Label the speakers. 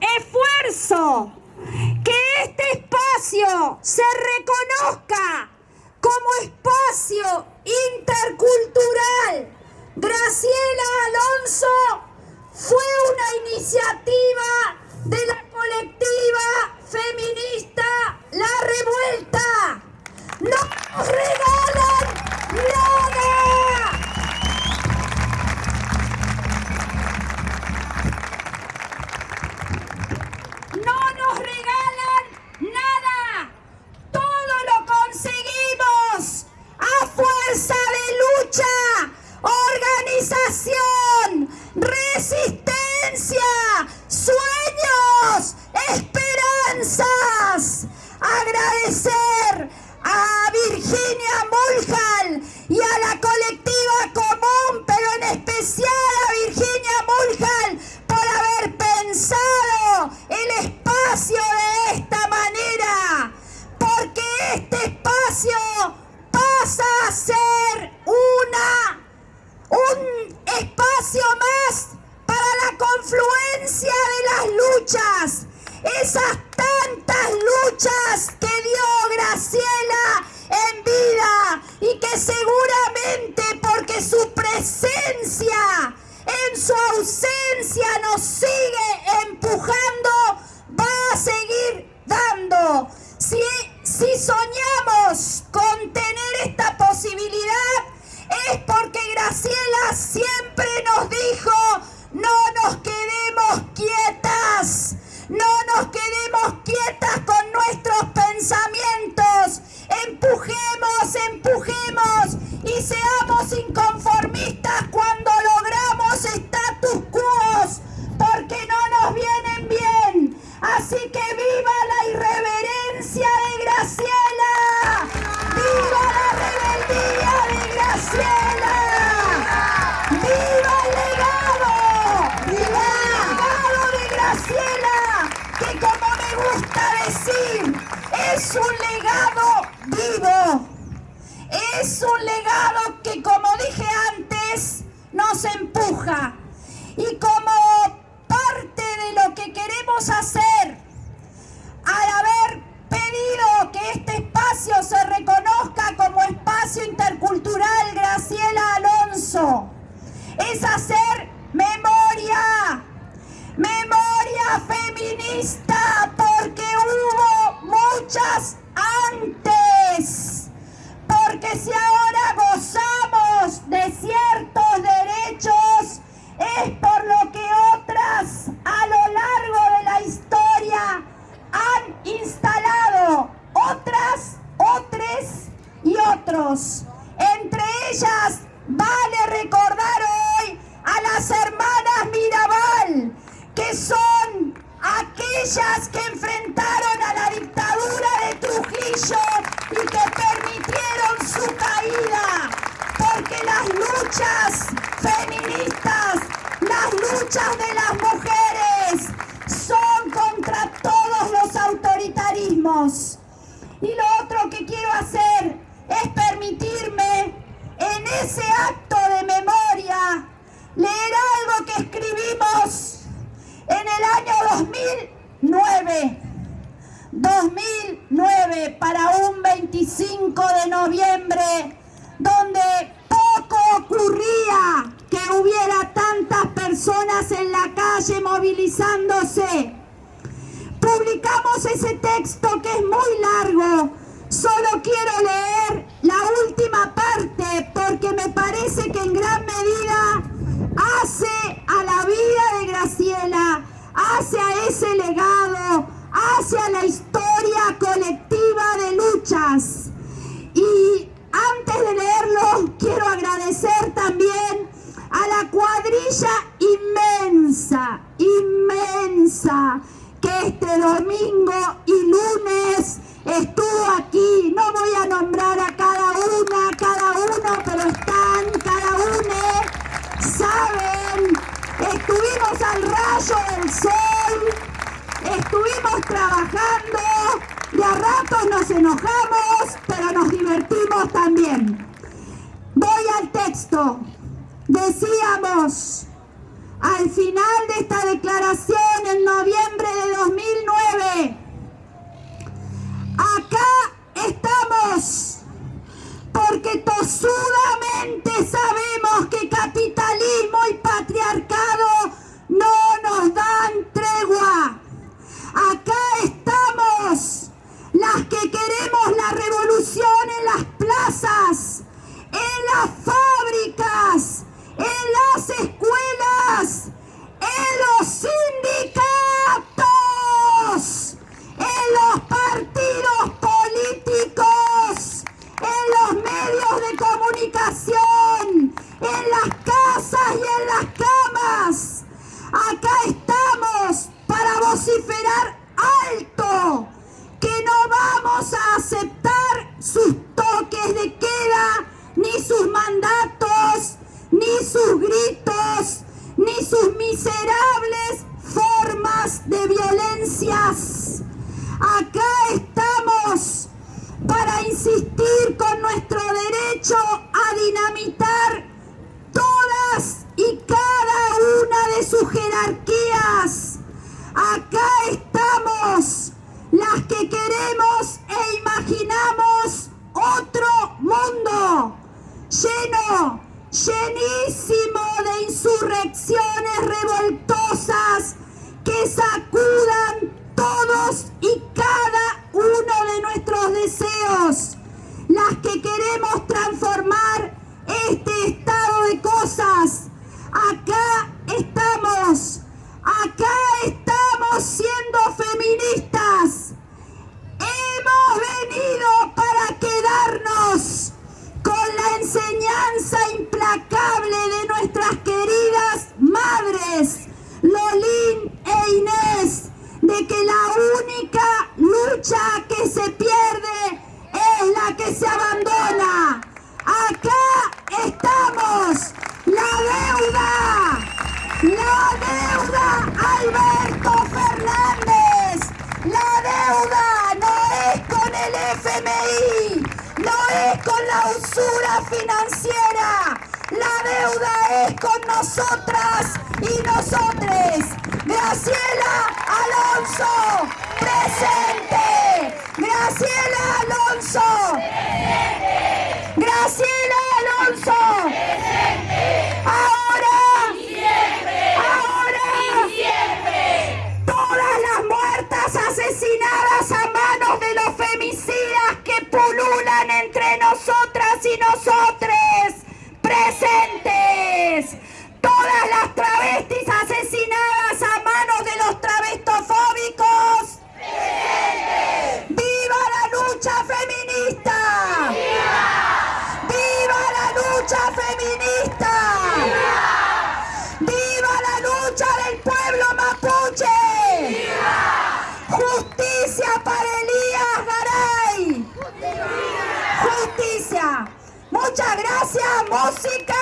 Speaker 1: esfuerzo, que este espacio se reconozca como espacio intercultural. Graciela Alonso fue una iniciativa ¡Esperanzas! Agradecer y seamos inconformistas cuando logramos status quo, porque no nos vienen bien. Así que viva la irreverencia de Graciela, viva la rebeldía de Graciela, viva el legado, viva el legado de Graciela, que como me gusta decir, es un legado vivo. Es un legado que, como dije antes, nos empuja. Y como parte de lo que queremos hacer, al haber pedido que este espacio se reconozca como espacio intercultural Graciela Alonso, es hacer memoria, memoria feminista, porque hubo muchas antes. Porque si ahora gozamos de ciertos derechos, es por lo que otras a lo largo de la historia han instalado. Otras, otros y otros. Entre ellas, vale recordar hoy a las hermanas Mirabal, que son aquellas que enfrentaron a la dictadura de Trujillo y que su caída, porque las luchas feministas, las luchas de las mujeres son contra todos los autoritarismos. Y lo otro que quiero hacer es permitirme en ese acto de memoria leer algo que escribimos en el año 2009. 2009 para un 25 de noviembre donde poco ocurría que hubiera tantas personas en la calle movilizándose. Publicamos ese texto que es muy largo. Solo quiero leer la última parte porque me parece que en gran medida hace a la vida de Graciela, hace a ese legado, hace a la historia colectiva de luchas. Y antes de leerlo, quiero agradecer también a la cuadrilla inmensa, inmensa, que este domingo y lunes estuvo aquí. No voy a nombrar a cada una, cada uno, pero están cada uno, saben, estuvimos al rayo del sol, estuvimos trabajando, de a ratos nos enojamos, pero nos divertimos también. Voy al texto decíamos al final de esta declaración en noviembre de 2009, acá estamos porque tosudamente sabemos que sus mandatos, ni sus gritos, ni sus miserables formas de financiera. La deuda es con nosotras y nosotres. Graciela Alonso, presente. Graciela Alonso. Presente. Graciela Alonso. escuchar el pueblo mapuche. ¡Viva! Justicia para Elías Garay. Justicia. Muchas gracias, música.